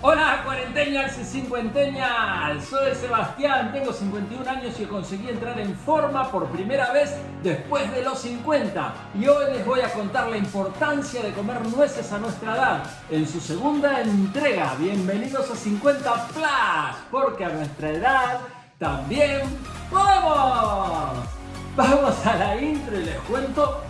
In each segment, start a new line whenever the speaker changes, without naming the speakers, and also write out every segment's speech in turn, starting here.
Hola cuarenteñas y cincuenteñas, soy Sebastián, tengo 51 años y conseguí entrar en forma por primera vez después de los 50 y hoy les voy a contar la importancia de comer nueces a nuestra edad en su segunda entrega. Bienvenidos a 50 Plus, porque a nuestra edad también podemos. Vamos a la intro y les cuento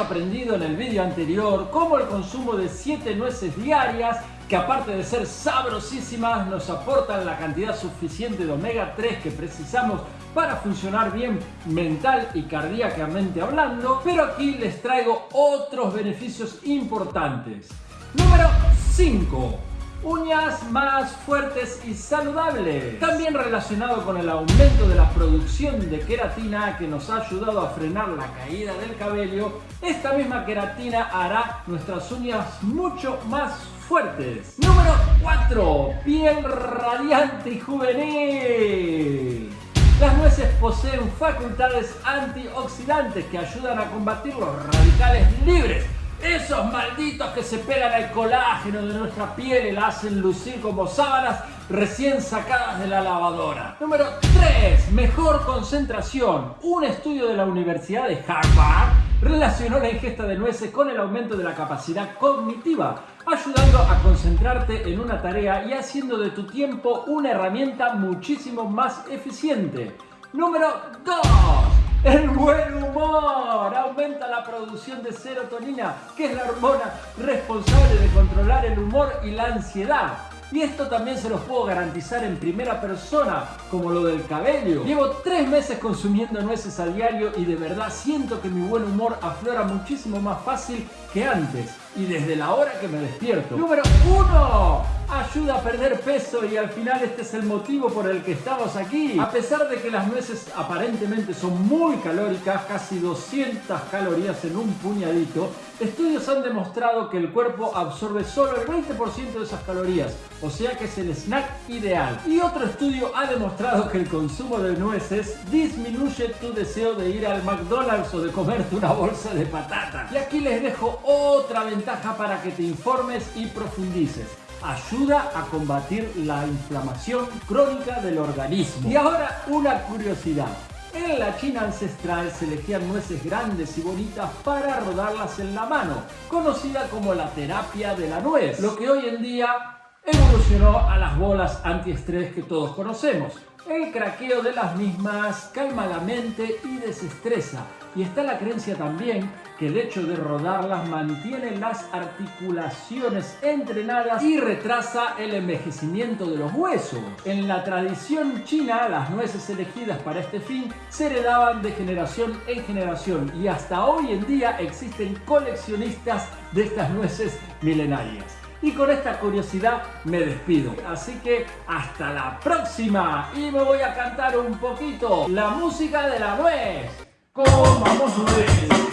aprendido en el vídeo anterior cómo el consumo de 7 nueces diarias, que aparte de ser sabrosísimas, nos aportan la cantidad suficiente de omega 3 que precisamos para funcionar bien mental y cardíacamente hablando, pero aquí les traigo otros beneficios importantes. Número 5 uñas más fuertes y saludables. También relacionado con el aumento de la producción de queratina que nos ha ayudado a frenar la caída del cabello, esta misma queratina hará nuestras uñas mucho más fuertes. Número 4. Piel radiante y juvenil. Las nueces poseen facultades antioxidantes que ayudan a combatir los radicales libres esos malditos que se pegan al colágeno de nuestra piel y la hacen lucir como sábanas recién sacadas de la lavadora. Número 3. Mejor concentración. Un estudio de la Universidad de Harvard relacionó la ingesta de nueces con el aumento de la capacidad cognitiva, ayudando a concentrarte en una tarea y haciendo de tu tiempo una herramienta muchísimo más eficiente. Número 2. El buen humor aumenta la producción de serotonina, que es la hormona responsable de controlar el humor y la ansiedad. Y esto también se los puedo garantizar en primera persona, como lo del cabello. Llevo tres meses consumiendo nueces a diario y de verdad siento que mi buen humor aflora muchísimo más fácil que antes. Y desde la hora que me despierto. Número 1 ayuda a perder peso y al final este es el motivo por el que estamos aquí. A pesar de que las nueces aparentemente son muy calóricas, casi 200 calorías en un puñadito, estudios han demostrado que el cuerpo absorbe solo el 20% de esas calorías, o sea que es el snack ideal. Y otro estudio ha demostrado que el consumo de nueces disminuye tu deseo de ir al McDonald's o de comerte una bolsa de patatas. Y aquí les dejo otra ventaja para que te informes y profundices ayuda a combatir la inflamación crónica del organismo. Y ahora una curiosidad. En la China ancestral se elegían nueces grandes y bonitas para rodarlas en la mano, conocida como la terapia de la nuez, lo que hoy en día evolucionó a las bolas antiestrés que todos conocemos. El craqueo de las mismas calma la mente y desestresa. Y está la creencia también que el hecho de rodarlas mantiene las articulaciones entrenadas y retrasa el envejecimiento de los huesos. En la tradición china, las nueces elegidas para este fin se heredaban de generación en generación y hasta hoy en día existen coleccionistas de estas nueces milenarias. Y con esta curiosidad me despido. Así que hasta la próxima. Y me voy a cantar un poquito la música de la nuez. Comamos nuez,